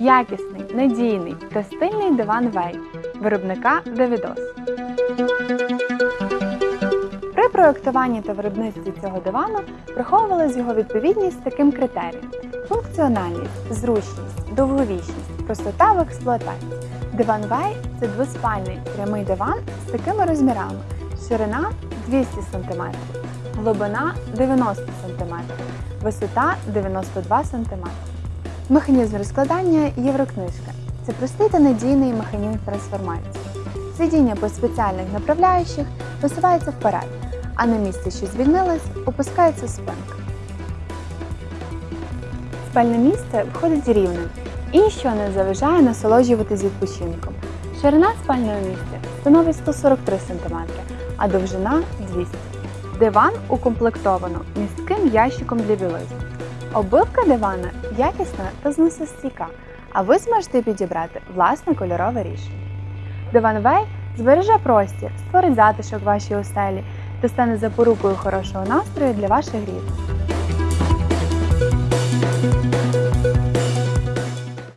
Якісний, надійний та стильний диван Вей виробника Давідос. При проєктуванні та виробництві цього дивану враховувалась його відповідність таким критеріям: функціональність, зручність, довговічність, простота в експлуатації. Диван Вей це двоспальний прямий диван з такими розмірами: ширина 200 см, глибина 90 см, висота 92 см. Механізм розкладання єврокнижка. Це простий та надійний механізм трансформації. Сидіння по спеціальних направляючих висувається вперед, а на місці, що звільнилось, опускається спинка. Спальне місце входить рівним і ніщо не заважає насолоджуватись відпочинком. Ширина спального місця становить 143 см, а довжина 200 Диван укомплектовано містким ящиком для білизни. Обивка дивана якісна та зносостійка, а ви зможете підібрати власне кольорове рішення. Диван Вей збереже простір, створить затишок вашій оселі та стане запорукою хорошого настрою для ваших рідних.